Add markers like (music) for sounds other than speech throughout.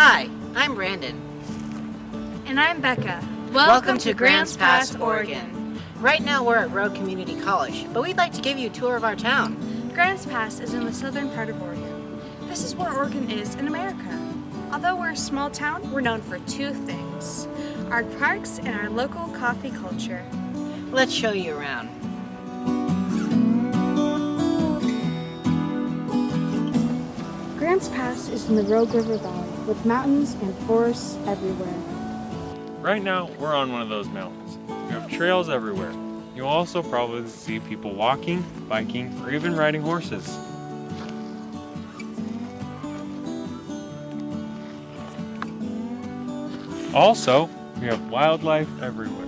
Hi, I'm Brandon. And I'm Becca. Welcome, to Grants Pass, Oregon. Right now we're at Rogue Community College, but we'd like to give you a tour of our town. Grants Pass is in the southern part of Oregon. This is where Oregon is in America. Although we're a small town, we're known for two things. Our parks and our local coffee culture. Let's show you around. In the Rogue River Valley with mountains and forests everywhere. Right now, we're on one of those mountains. We have trails everywhere. You'll also probably see people walking, biking, or even riding horses. Also, we have wildlife everywhere.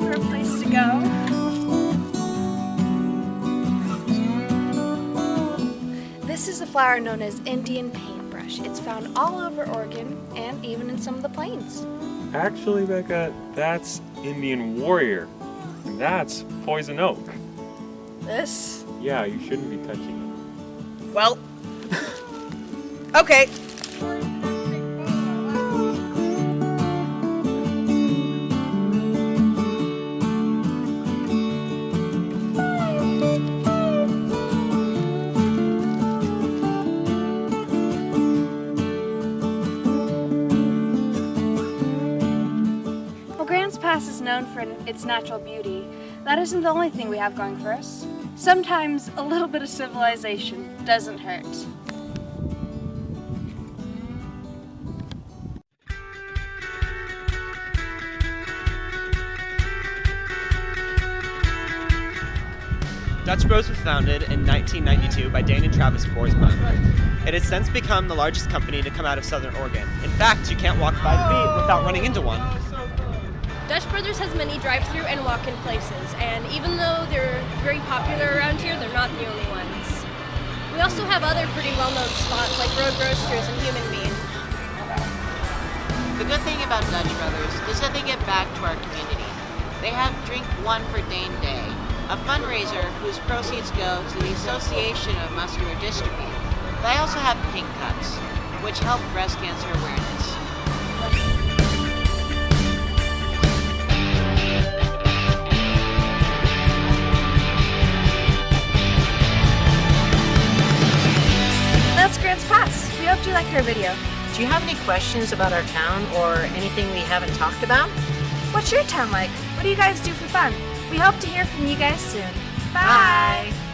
For a place to go. Flower known as Indian paintbrush. It's found all over Oregon and even in some of the plains. Actually, Becca, that's Indian warrior. And that's poison oak. This? Yeah, you shouldn't be touching it. Well, (laughs) okay. Well, Grants Pass is known for its natural beauty. That isn't the only thing we have going for us. Sometimes a little bit of civilization doesn't hurt. Dutch Bros was founded in 1992 by Dane and Travis Boersma. It has since become the largest company to come out of Southern Oregon. In fact, you can't walk five feet without running into one. Dutch Brothers has many drive-through and walk-in places, and even though they're very popular around here, they're not the only ones. We also have other pretty well-known spots like Road Roasters and Human Bean. The good thing about Dutch Brothers is that they give back to our community. They have Drink One for Dane Day, a fundraiser whose proceeds go to the Association of Muscular Dystrophy. They also have Pink Cups, which help breast cancer awareness. Hope you liked our video. Do you have any questions about our town or anything we haven't talked about? What's your town like? What do you guys do for fun? We hope to hear from you guys soon. Bye. Bye.